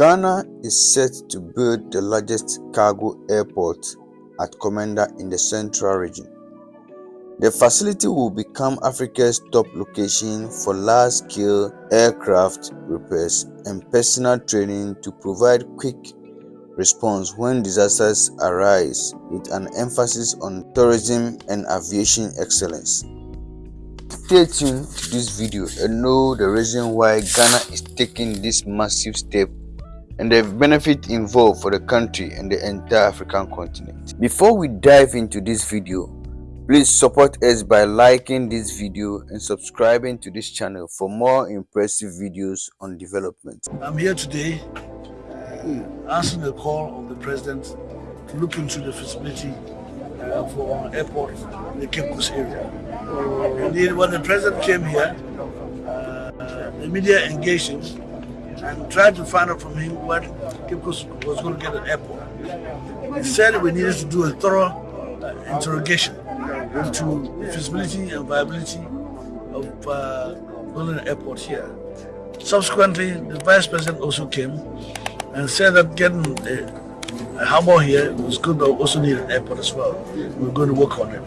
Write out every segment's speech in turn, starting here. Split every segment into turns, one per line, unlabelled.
Ghana is set to build the largest cargo airport at Komenda in the Central Region. The facility will become Africa's top location for large-scale aircraft repairs and personal training to provide quick response when disasters arise with an emphasis on tourism and aviation excellence. Stay tuned to this video and know the reason why Ghana is taking this massive step and the benefit involved for the country and the entire African continent. Before we dive into this video, please support us by liking this video and subscribing to this channel for more impressive videos on development.
I'm here today uh, answering the call of the president to look into the feasibility uh, for an airport in the Cape Coast area. Indeed, when the president came here, uh, the media engaged him and tried to find out from him what Coast was going to get an airport. He said we needed to do a thorough uh, interrogation into feasibility and viability of uh, building an airport here. Subsequently, the vice president also came and said that getting a, a harbor here was good, but also need an airport as well. We're going to work on it.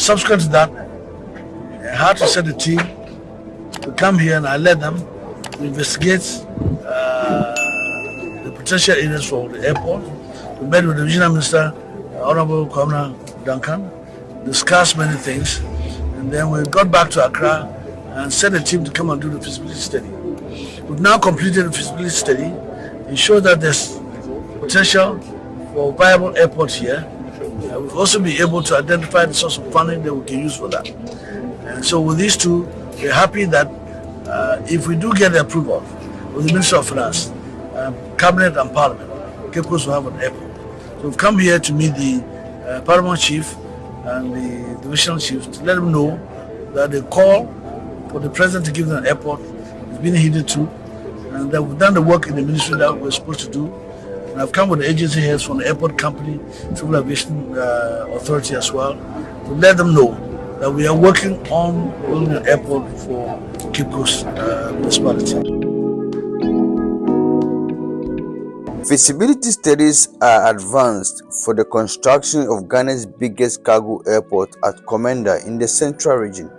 Subsequent to that, I had to set a team to come here and I led them investigate uh, the potential areas for the airport. We met with the regional minister, uh, Honorable Kwabena Duncan, discussed many things, and then we got back to Accra and sent a team to come and do the feasibility study. We've now completed the feasibility study. Shows that there's potential for a viable airport here. Uh, we'll also be able to identify the source of funding that we can use for that. And so with these two, we're happy that uh, if we do get the approval of the Minister of Finance, um, Cabinet and Parliament, Cape will have an airport. So we've come here to meet the uh, Paramount Chief and the Divisional Chief to let them know that the call for the President to give them an airport is being heeded to and that we've done the work in the ministry that we're supposed to do. And I've come with the agency heads from the airport company, Civil Aviation uh, Authority as well, to let them know that we are working on building an airport for Coast uh.
Feasibility studies are advanced for the construction of Ghana's biggest cargo airport at Komenda in the central region,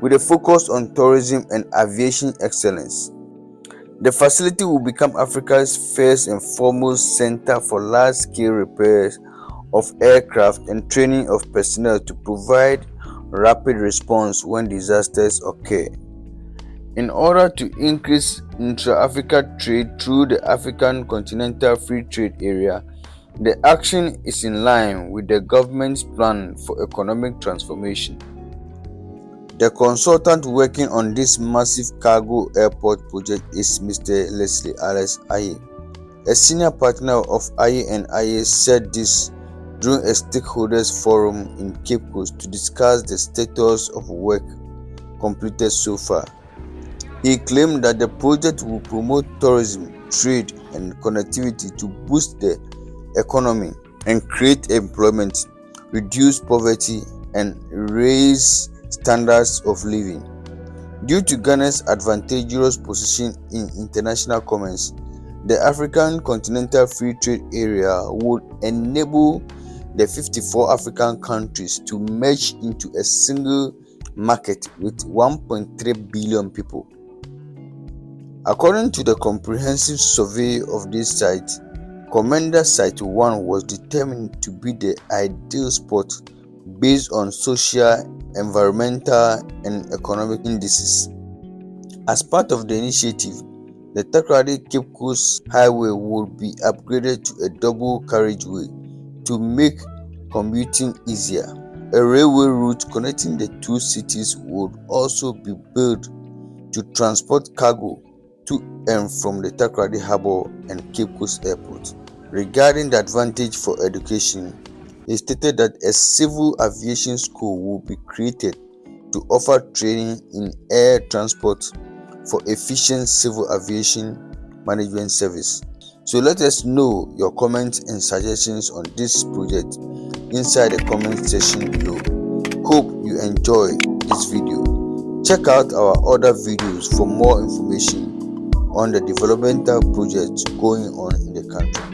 with a focus on tourism and aviation excellence. The facility will become Africa's first and foremost center for large-scale repairs of aircraft and training of personnel to provide rapid response when disasters occur. In order to increase intra-Africa trade through the African Continental Free Trade Area, the action is in line with the government's plan for economic transformation. The consultant working on this massive cargo airport project is Mr. Leslie Alex Aye. A senior partner of Aye and Aye said this during a stakeholders forum in Cape Coast to discuss the status of work completed so far. He claimed that the project will promote tourism, trade, and connectivity to boost the economy and create employment, reduce poverty, and raise standards of living. Due to Ghana's advantageous position in international commerce, the African Continental Free Trade Area would enable the 54 African countries to merge into a single market with 1.3 billion people. According to the comprehensive survey of this site, Komenda Site 1 was determined to be the ideal spot based on social, environmental, and economic indices. As part of the initiative, the Takoradi Cape Coast Highway will be upgraded to a double carriageway to make commuting easier. A railway route connecting the two cities would also be built to transport cargo and from the Takoradi Harbour and Cape Coast Airport. Regarding the advantage for education, he stated that a civil aviation school will be created to offer training in air transport for efficient civil aviation management service. So let us know your comments and suggestions on this project inside the comment section below. Hope you enjoy this video. Check out our other videos for more information on the developmental projects going on in the country.